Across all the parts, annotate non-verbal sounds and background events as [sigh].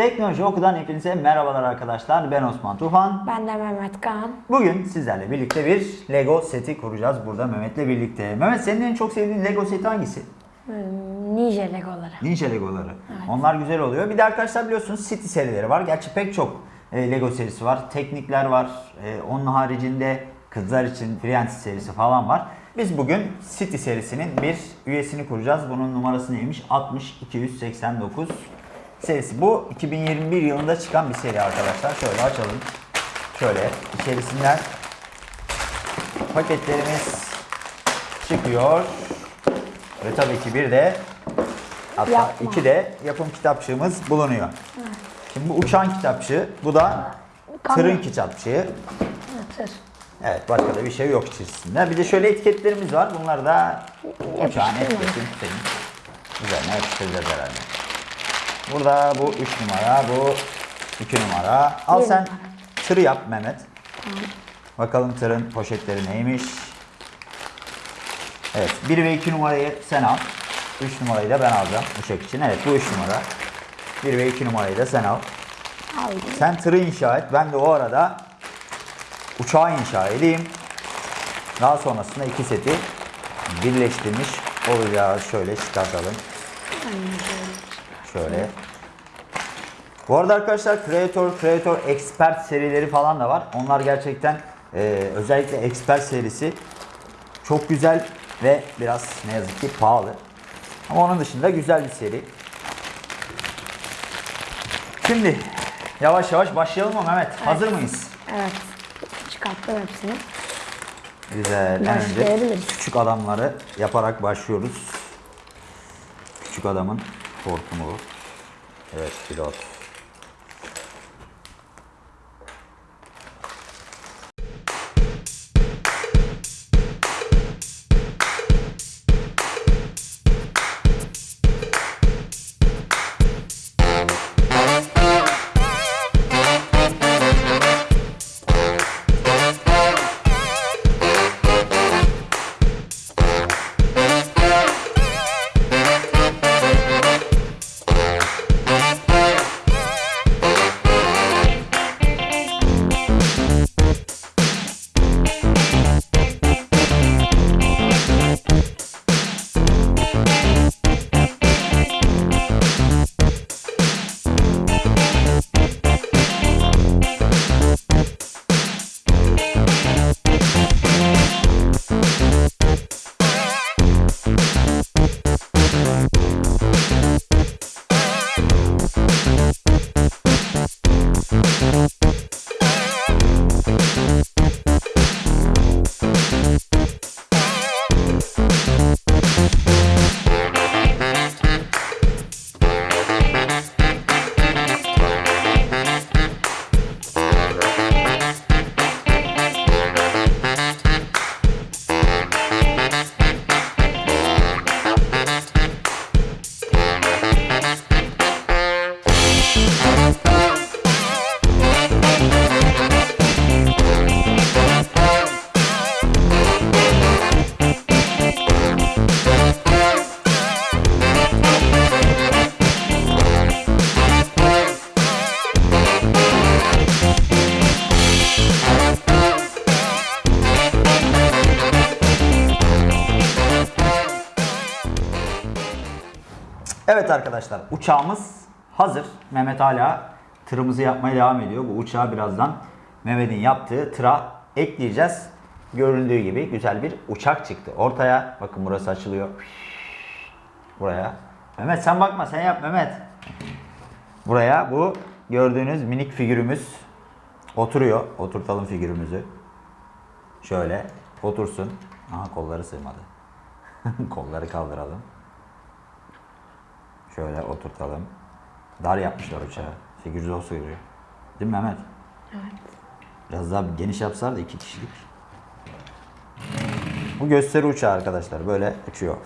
Teknoloji Oku'dan hepinize merhabalar arkadaşlar. Ben Osman Tufan. Ben de Mehmet Kaan. Bugün sizlerle birlikte bir Lego seti kuracağız burada Mehmet'le birlikte. Mehmet senin en çok sevdiğin Lego seti hangisi? Hmm, Ninja Legoları. Ninja Legoları. Onlar güzel oluyor. Bir de arkadaşlar biliyorsunuz City serileri var. Gerçi pek çok e, Lego serisi var. Teknikler var. E, onun haricinde kızlar için Friends serisi falan var. Biz bugün City serisinin bir üyesini kuracağız. Bunun numarası neymiş? 60289 serisi. Bu 2021 yılında çıkan bir seri arkadaşlar. Şöyle açalım. Şöyle içerisinden paketlerimiz çıkıyor. Ve tabii ki bir de hatta Yapma. iki de yapım kitapçığımız bulunuyor. Şimdi bu uçan kitapçığı, bu da tırın kitapçığı. Tır. Evet başka da bir şey yok içerisinde. Bir de şöyle etiketlerimiz var. Bunlar da uçağın senin üzerine yapıştıracağız herhalde. Burada bu 3 numara, bu 2 numara. Al sen tırı yap Mehmet. Bakalım tırın poşetleri neymiş. Evet 1 ve 2 numarayı sen al. 3 numarayı da ben alacağım uçak için. Evet bu 3 numara. 1 ve 2 numarayı da sen al. Aldım. Sen tırı inşa et. Ben de o arada uçağı inşa edeyim. Daha sonrasında iki seti birleştirmiş olacağız. Şöyle çıkartalım. Şöyle. Bu arada arkadaşlar Creator, Creator Expert serileri falan da var. Onlar gerçekten e, özellikle Expert serisi çok güzel ve biraz ne yazık ki pahalı. Ama onun dışında güzel bir seri. Şimdi yavaş yavaş başlayalım mı Mehmet? Hazır mıyız? Evet. Çıkarttım hepsini. Güzel. En önce küçük adamları yaparak başlıyoruz. Küçük adamın hortumu. Evet pilot. Arkadaşlar uçağımız hazır. Mehmet hala tırımızı yapmaya devam ediyor. Bu uçağı birazdan Mehmet'in yaptığı tıra ekleyeceğiz. Göründüğü gibi güzel bir uçak çıktı. Ortaya bakın burası açılıyor. Buraya. Mehmet sen bakma sen yap Mehmet. Buraya bu gördüğünüz minik figürümüz oturuyor. Oturtalım figürümüzü. Şöyle otursun. Aha kolları sığmadı. [laughs] kolları kaldıralım. Şöyle oturtalım. Dar yapmışlar uçağı. Figür zor sığıyor. Değil mi Mehmet? Evet. Biraz daha geniş yapsalar da iki kişilik. Bu gösteri uçağı arkadaşlar. Böyle uçuyor.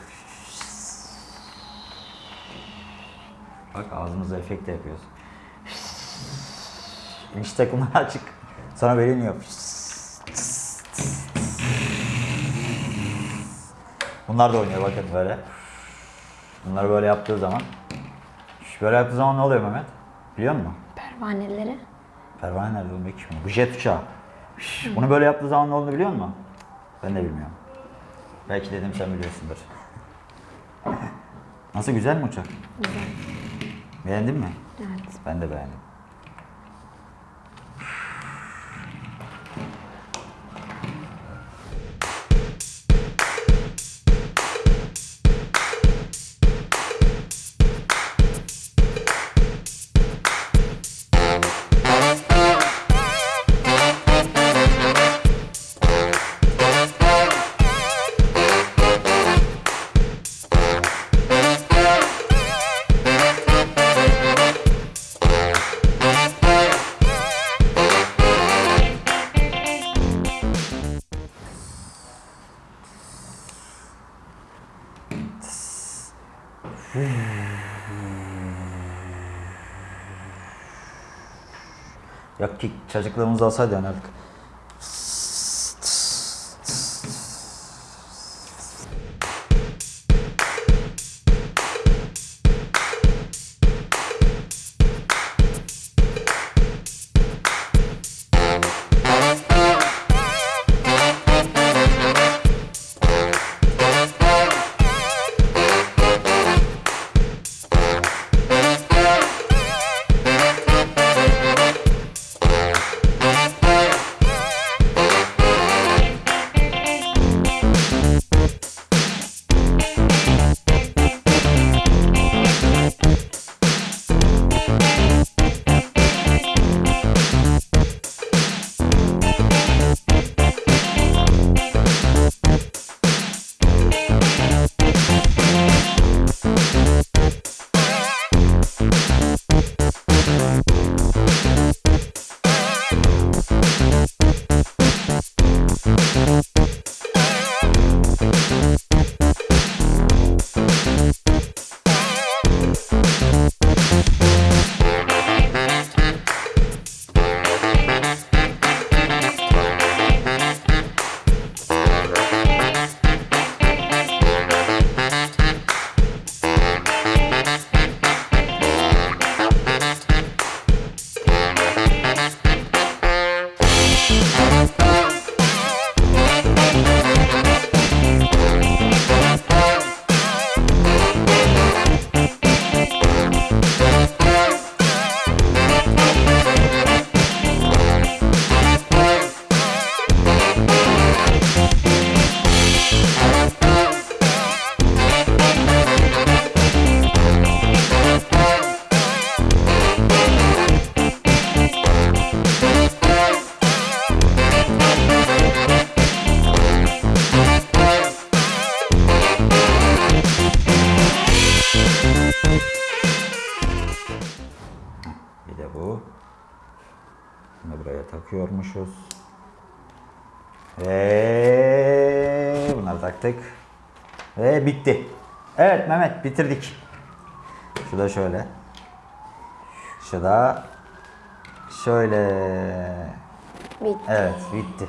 Bak ağzımızda efekt de yapıyoruz. İniş takımları açık. Böyle iniyor. Bunlar da oynuyor bakın böyle. Bunları böyle yaptığı zaman. Böyle yaptığı zaman ne oluyor Mehmet? Biliyor musun? Pervaneleri. Pervane nerede oğlum? Hiç Bu jet uçağı. Şş, Bunu böyle yaptığı zaman ne olduğunu biliyor musun? Ben de bilmiyorum. Belki dedim sen biliyorsundur. [laughs] Nasıl güzel mi uçak? Güzel. Beğendin mi? Evet. Ben de beğendim. Yok ki çocukluğumuz olsaydı oynardık. Bir takıyormuşuz. Ve bunları taktık. Ve bitti. Evet Mehmet bitirdik. Şu da şöyle. Şu da şöyle. Bitti. Evet bitti.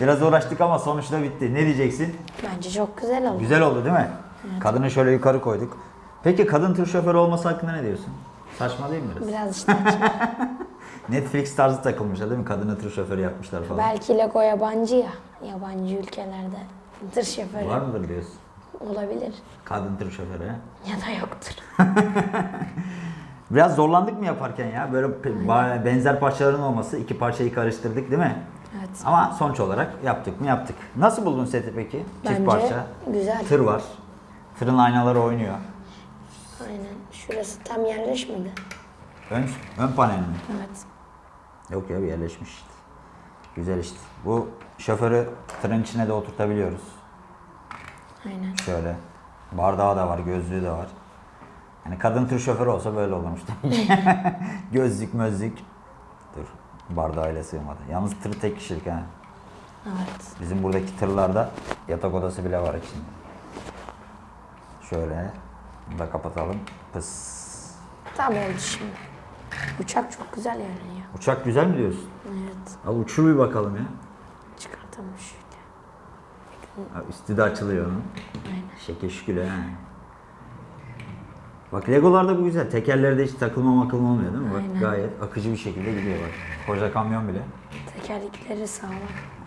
Biraz uğraştık ama sonuçta bitti. Ne diyeceksin? Bence çok güzel oldu. Güzel oldu değil mi? Kadını şöyle yukarı koyduk. Peki kadın tır şoförü olması hakkında ne diyorsun? Saçma değil mi biraz? Biraz işte. [laughs] Netflix tarzı takılmışlar değil mi? Kadını tır şoförü yapmışlar falan. Belki Lego yabancı ya. Yabancı ülkelerde tır şoförü Var mıdır diyorsun? olabilir. Kadın tır şoförü. he? [laughs] Ya da yoktur. Biraz zorlandık mı yaparken ya? Böyle benzer parçaların olması, iki parçayı karıştırdık değil mi? Evet. Ama sonuç olarak yaptık mı yaptık. Nasıl buldun seti peki? Çift Bence parça. güzel. Tır var. Tırın aynaları oynuyor. Aynen. Şurası tam yerleşmedi. Ön, ön panel mi? Evet. Yok ya yerleşmiş işte. Güzel işte. Bu şoförü tırın içine de oturtabiliyoruz. Aynen. Şöyle. Bardağı da var, gözlüğü de var. Yani kadın tır şoförü olsa böyle olurmuş. [laughs] Gözlük, mözlük. Bardağıyla sığmadı. Yalnız tır tek kişilik ha. Evet. Bizim buradaki tırlarda yatak odası bile var içinde. Şöyle. Bunu da kapatalım. Pıs. Tam oldu şimdi. Uçak çok güzel görünüyor. Uçak güzel mi diyorsun? Evet. Al uçur bir bakalım ya. Çıkartalım şöyle. Ha, Üstü de açılıyor onun. Aynen. Şekil şükür ha. Bak Legolarda bu güzel. Tekerlerde hiç takılma makılma olmuyor değil mi? Bak Aynen. gayet akıcı bir şekilde gidiyor bak. Koca kamyon bile. Tekerlekleri sağlam.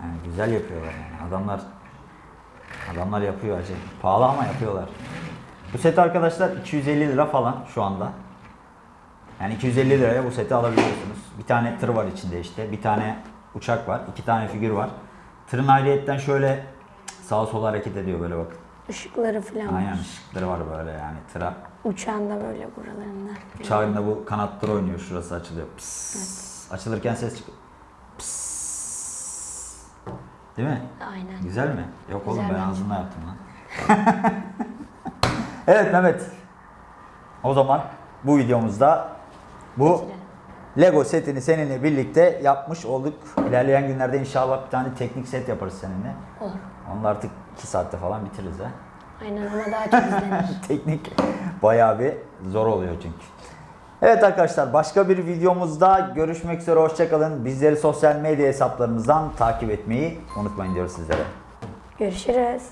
Yani güzel yapıyorlar yani. Adamlar adamlar yapıyor acı. Pahalı ama yapıyorlar. Bu set arkadaşlar 250 lira falan şu anda. Yani 250 liraya bu seti alabiliyorsunuz. Bir tane tır var içinde işte. Bir tane uçak var. iki tane figür var. Tırın ayrıyetten şöyle sağa sola hareket ediyor böyle bakın. Işıkları falan Aynen var. ışıkları var böyle yani tıra. Uçağın da böyle buralarında. Uçağın da bu kanatları oynuyor. Şurası açılıyor. Pıs. Açılırken ses çıkıyor. Pıs. Değil mi? Aynen. Güzel mi? Yok oğlum Güzel ben bence. ağzımla yaptım lan. [laughs] evet Mehmet. O zaman bu videomuzda bu. Lego setini seninle birlikte yapmış olduk. İlerleyen günlerde inşallah bir tane teknik set yaparız seninle. Olur. Onu artık 2 saatte falan bitiririz ha. Aynen ama daha çok izlenir. [laughs] Teknik bayağı bir zor oluyor çünkü. Evet arkadaşlar başka bir videomuzda görüşmek üzere hoşçakalın. Bizleri sosyal medya hesaplarımızdan takip etmeyi unutmayın diyoruz sizlere. Görüşürüz.